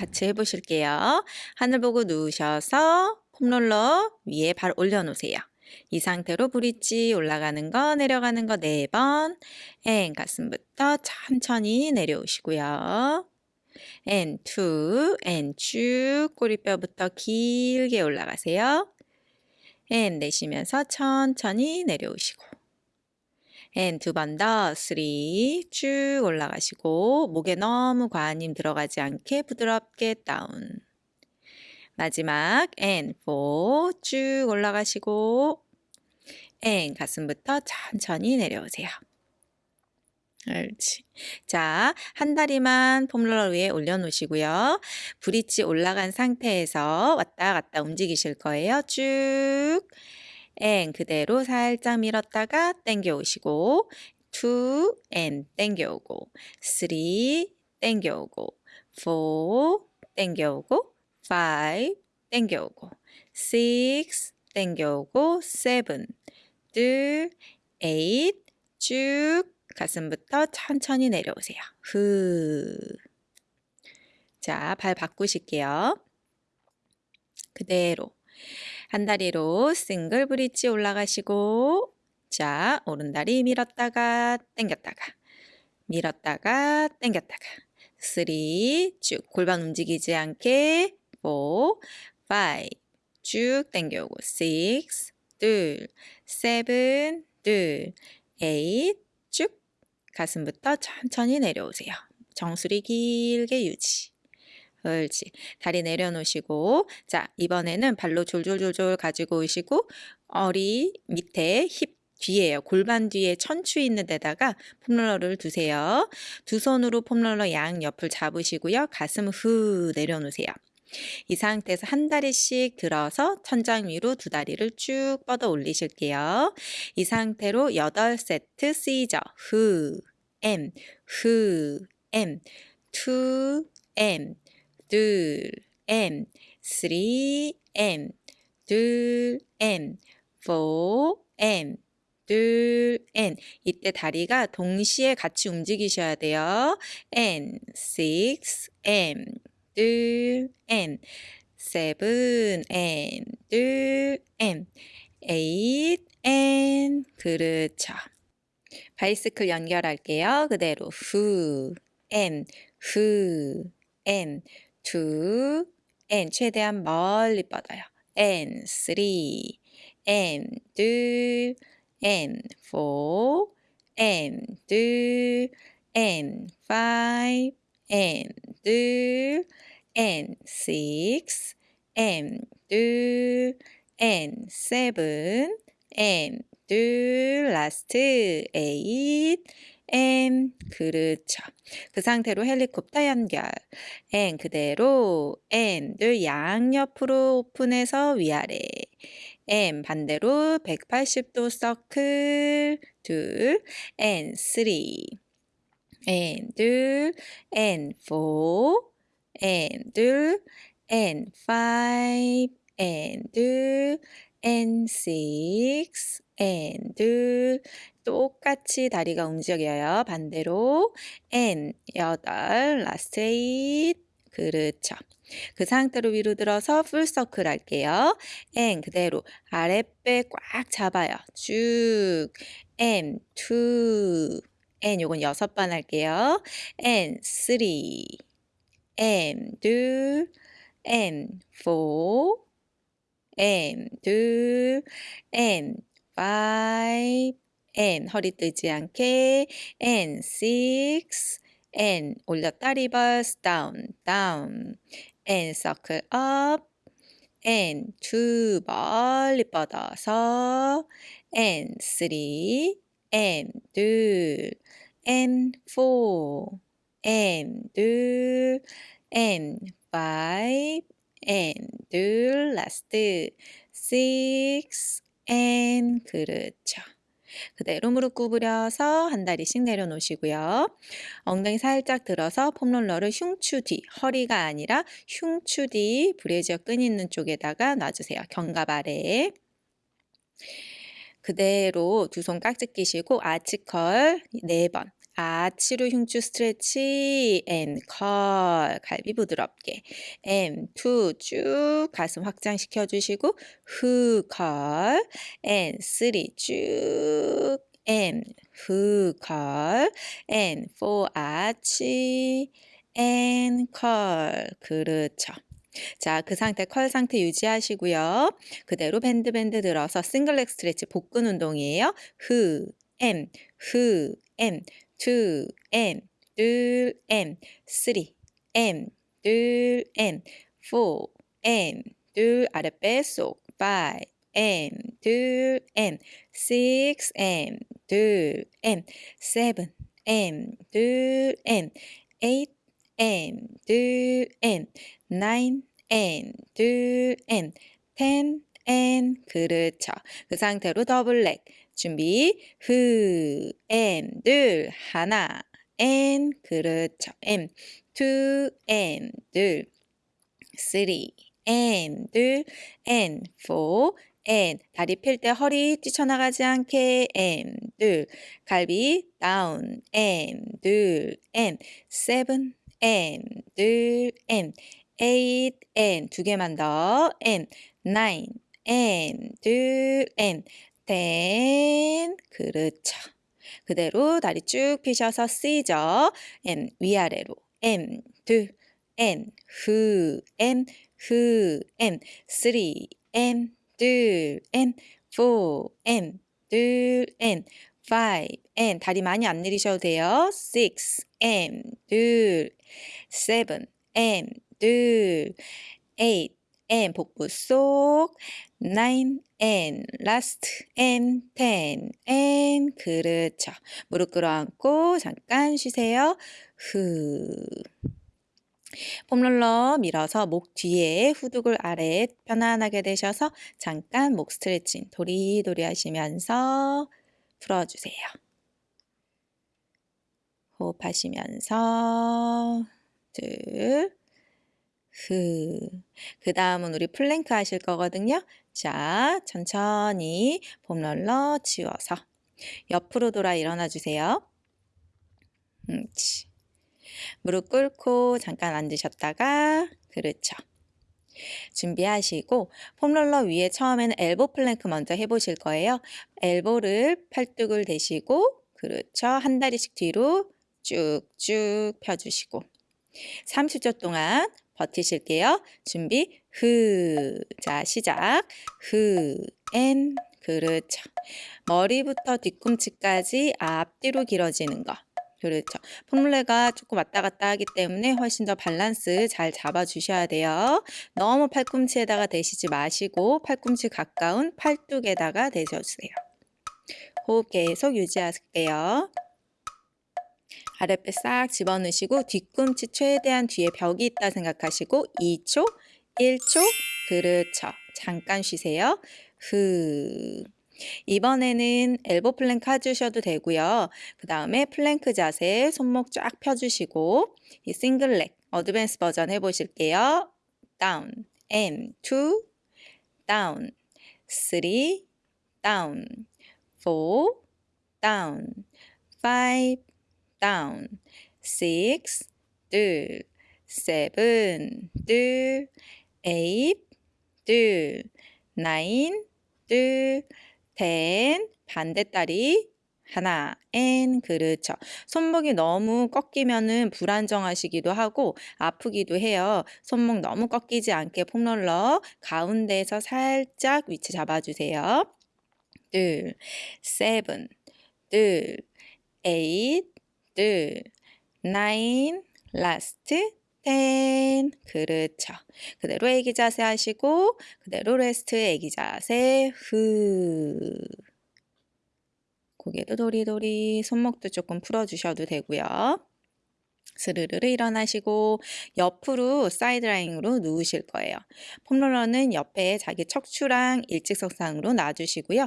같이 해보실게요. 하늘 보고 누우셔서 폼롤러 위에 발 올려놓으세요. 이 상태로 브릿지 올라가는 거 내려가는 거 네 번. and 가슴부터 천천히 내려오시고요. and two, and 쭉 꼬리뼈부터 길게 올라가세요. and 내쉬면서 천천히 내려오시고 and 두 번 더 three 쭉 올라가시고 목에 너무 과한 힘 들어가지 않게 부드럽게 down 마지막 and four 쭉 올라가시고 and 가슴부터 천천히 내려오세요. 옳지. 자, 한 다리만 폼롤러 위에 올려놓으시고요. 브릿지 올라간 상태에서 왔다 갔다 움직이실 거예요. 쭉. and 그대로 살짝 밀었다가 당겨 오시고 2 and 당겨 오고 3 당겨 오고 4 당겨 오고 5 당겨 오고 6 당겨 오고 7 둘, 8쭉 가슴부터 천천히 내려오세요. 후. 자, 발 바꾸실게요. 그대로 한 다리로 싱글 브릿지 올라가시고 자, 오른다리 밀었다가 당겼다가 밀었다가 당겼다가 3, 쭉 골반 움직이지 않게 4, 5, 쭉 당겨오고 6, 둘, 7, 둘, 8, 쭉 가슴부터 천천히 내려오세요. 정수리 길게 유지. 옳지. 다리 내려놓으시고 자 이번에는 발로 졸졸졸졸 가지고 오시고 어리 밑에 힙 뒤에요. 골반 뒤에 천추 있는 데다가 폼롤러를 두세요. 두 손으로 폼롤러 양 옆을 잡으시고요. 가슴 후 내려놓으세요. 이 상태에서 한 다리씩 들어서 천장 위로 두 다리를 쭉 뻗어 올리실게요. 이 상태로 8세트 쓰이죠. 후, M, 후, M, 투, M, 둘, M, 쓰리, M, 둘, M, 포, M, 둘, N. 이때 다리가 동시에 같이 움직이셔야 돼요. N, 6, M, 둘, N, seven, N, 둘, N, eight, N. 그렇죠. 바이스클 연결할게요. 그대로 후, N, 후, N, two, N. 최대한 멀리 뻗어요. N, three, N, 둘, N, four, N, 둘, N, five, N, 둘, N, six, N, 둘, N, seven, N, 둘, last, eight, N, 그렇죠. 그 상태로 헬리콥터 연결. N 그대로 둘 양옆으로 오픈해서 위아래. M 반대로 180도 서클. 둘. N 3 N 둘. N 4 N 둘. N 5 N 둘. N 6 둘 똑같이 다리가 움직여요. 반대로 and 8 last 8 그렇죠. 그 상태로 위로 들어서 full circle 할게요. and 그대로 아랫배 꽉 잡아요. 쭉 and 2 and 요건 여섯 번 할게요. and 3 and 둘 and 4 N 둘 N 5 N 허리 뜨지 않게. N 6 N 올렸다 리버스 다운 다운 N 서클 업 N 두 멀리 뻗어서. N 3 N 둘. N 4 N 둘. and 5 and 둘. last 6 and 그렇죠. 그대로 무릎 구부려서 한 다리씩 내려놓으시고요. 엉덩이 살짝 들어서 폼롤러를 흉추 뒤, 허리가 아니라 흉추 뒤 브래지어 끈 있는 쪽에다가 놔주세요. 견갑 아래에. 그대로 두 손 깍지 끼시고 아치 curl 4번. 아치로 흉추 stretch and curl. 갈비 부드럽게. And two 쭉 가슴 확장시켜 주시고 three 쭉. And 후 curl. And four 아치. And curl. 그렇죠. 자, 그 상태 curl 상태 유지하시고요. 그대로 bend bend 들어서 single leg stretch 복근 운동이에요. 흐, 엠, 흐, 엠, 투, 엠, 둘, 엠, 쓰리, 엠, 둘, 엠, 포, 엠, 둘, 아랫배 쏙, 파이, 엠, 둘, 엠, 식스, 엠, 둘, 엠, 세븐, 엠, 둘, 엠, 에잇, 엠, 둘, 엠, nine and 둘 and ten and 그렇죠. 그 상태로 double leg 준비 후 and 둘 하나 and 그렇죠. and two and 둘 three and 둘 and four and 다리 펼 때 허리 뛰쳐나가지 않게 and 둘 갈비 down and 둘 and seven and 둘 and eight and 두 개만 더 and nine and 둘 and ten 그렇죠. 그대로 다리 쭉 펴셔서 C죠. and 위아래로 and 둘 and 후 and 후 and three and 둘 and four and 둘 and five and 다리 많이 안 내리셔도 돼요. six and 둘 seven 둘, eight, and 복부 속, nine, and last, and ten, and 그렇죠. 무릎 끌어안고 잠깐 쉬세요. 후. 폼롤러 밀어서 목 뒤에 후두글 아래에 편안하게 되셔서 잠깐 목 스트레칭 도리도리 하시면서 풀어주세요. 호흡하시면서 둘, 후. 그 다음은 우리 플랭크 하실 거거든요. 자, 천천히 폼롤러 치워서 옆으로 돌아 일어나 주세요. 음, 무릎 꿇고 잠깐 앉으셨다가 그렇죠. 준비하시고 폼롤러 위에 처음에는 elbow 플랭크 먼저 해보실 거예요. 엘보를 팔뚝을 대시고 그렇죠. 한 다리씩 뒤로 쭉쭉 펴주시고 30초 동안 버티실게요. 준비 흐. 자, 시작. 흐. 엔. 그렇죠. 머리부터 뒤꿈치까지 앞뒤로 길어지는 거. 그렇죠. 폼물레가 조금 왔다 갔다 하기 때문에 훨씬 더 밸런스 잘 잡아주셔야 돼요. 너무 팔꿈치에다가 대시지 마시고 팔꿈치 가까운 팔뚝에다가 대셔주세요. 호흡 계속 유지하실게요. 아랫배 싹 집어넣으시고 뒤꿈치 최대한 뒤에 벽이 있다 생각하시고 2초, 1초, 그렇죠. 잠깐 쉬세요. 후. 이번에는 elbow 플랭크 해주셔도 되고요. 그 다음에 플랭크 자세 손목 쫙 펴주시고 이 single leg advance 버전 해보실게요. down, and, two, down, three, down, four, down, five, down. six, 둘, seven, 둘, eight, 둘, nine, 둘, ten, 반대다리. 하나, n 그렇죠. 손목이 너무 꺾이면은 불안정하시기도 하고 아프기도 해요. 손목 너무 꺾이지 않게 폼롤러 가운데에서 살짝 위치 잡아주세요. 둘, seven, 둘, eight, 둘, nine, last. 그렇죠. 그대로 애기 자세 하시고 그대로 rest 애기 자세 후. 고개도 도리도리 손목도 조금 풀어주셔도 되고요. 스르르르 일어나시고 옆으로 side lying으로 누우실 거예요. 폼롤러는 옆에 자기 척추랑 일직선상으로 놔주시고요.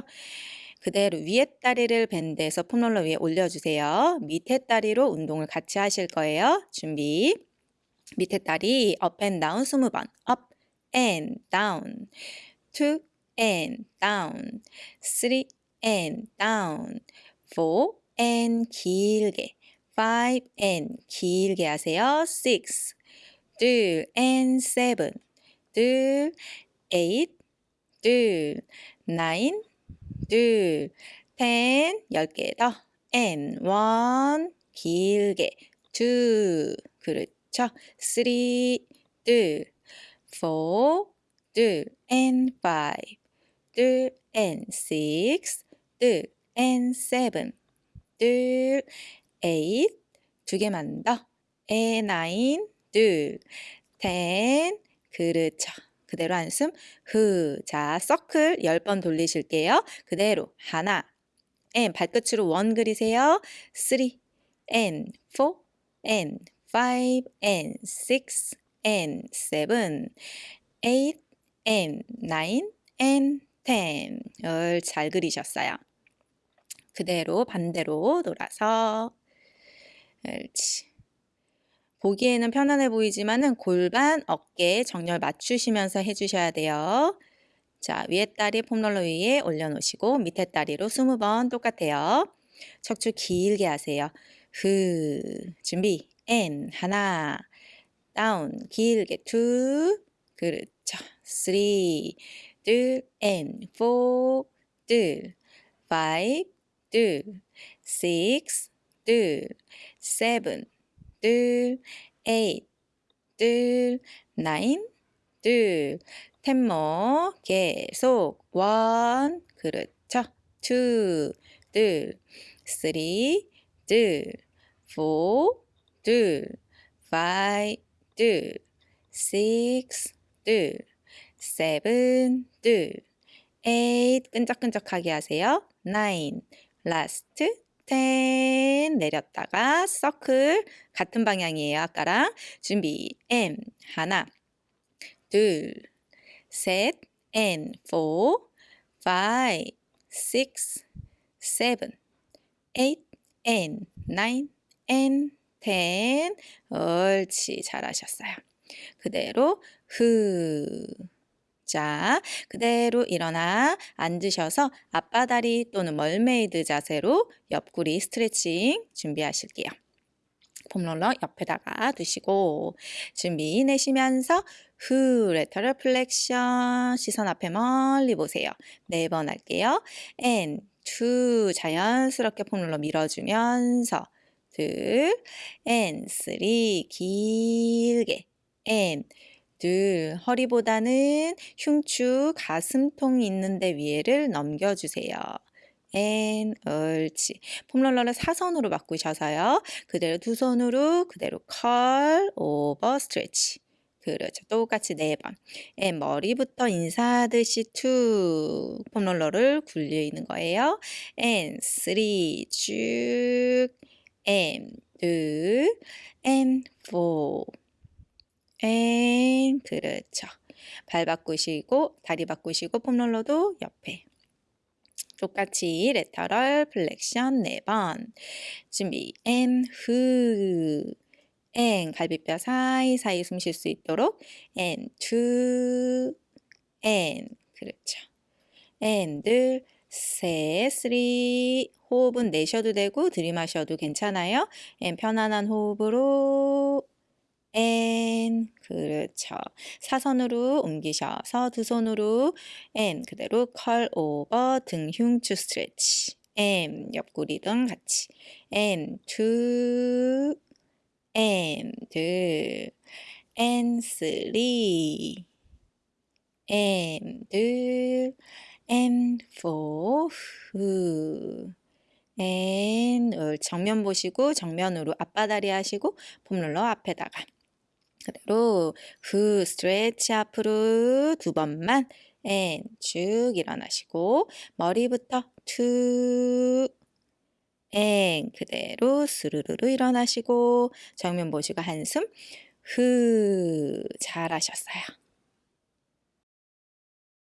그대로 위에 다리를 bend해서 폼롤러 위에 올려주세요. 밑에 다리로 운동을 같이 하실 거예요. 준비. 밑에 다리 up and down 20번. up and down. two and down. three and down. four and 길게. five and 길게 하세요. six 둘 and seven 둘 eight 둘 nine 둘 ten 열개더 and one 길게 two 그렇죠. three 둘 four 둘 and five 둘 and six 둘 and seven 둘 eight 두 개만 더 and nine 둘 ten 그렇죠. 그대로 한숨 후. 자, 서클 10번 돌리실게요. 그대로 하나 and 발끝으로 원 그리세요. three and four and five and six and seven eight and nine and ten 잘 그리셨어요. 그대로 반대로 돌아서 옳지. 보기에는 편안해 보이지만은 골반, 어깨 정렬 맞추시면서 해주셔야 돼요. 자, 위에 다리 폼롤러 위에 올려놓으시고 밑에 다리로 20번 똑같아요. 척추 길게 하세요. 흐, 준비, and, 하나, down, 길게, two, 그렇죠. 쓰리, 둘, 앤, 포, 둘, 파이브, 둘, 식스, 둘, 세븐, 둘, 에잇, 둘, 나인, 둘, 텐모 계속. 원, 그렇죠. 투, 둘, 쓰리, 둘, 포, 둘, five, 둘, 식스, 둘, seven, 둘, 에잇, 끈적끈적하게 하세요. nine, last, ten 내렸다가 서클 같은 방향이에요. 아까랑 준비 M 하나 둘셋 and four five six seven 옳지 잘하셨어요. 그대로 흐 자, 그대로 일어나 앉으셔서 양반다리 또는 mermaid 자세로 옆구리 스트레칭 준비하실게요. 폼롤러 옆에다가 두시고 준비 내쉬면서 후 lateral flexion 시선 앞에 멀리 보세요. 네 번 할게요. and 자연스럽게 폼롤러 밀어주면서 둘 and three 길게 and 둘, 허리보다는 흉추, 가슴통 있는데 위에를 넘겨주세요. and 옳지. 폼롤러를 사선으로 바꾸셔서요. 그대로 두 손으로 그대로 컬, 오버, 스트레치. 그렇죠. 똑같이 네 번. and 머리부터 인사하듯이 two 폼롤러를 굴려 있는 거예요. and three 쭉 and 둘 and four and 그렇죠. 발 바꾸시고 다리 바꾸시고 폼롤러도 옆에. 똑같이 lateral flexion 4번. 준비. and 후 and 갈비뼈 사이사이 숨 쉴 수 있도록. and two and 그렇죠. and 둘 셋, three. 호흡은 내셔도 되고 들이마셔도 괜찮아요. and 편안한 호흡으로 and 그렇죠. 사선으로 옮기셔서 두 손으로 and 그대로 curl over 등 흉추 stretch and 옆구리 등 같이. And two and 둘 and and 정면 보시고 정면으로 앞바다리 하시고 폼롤러 앞에다가 그대로 후 스트레치 앞으로 두 번만 and 쭉 일어나시고 머리부터 투 and 그대로 스르르르 일어나시고 정면 보시고 한숨 후 잘하셨어요.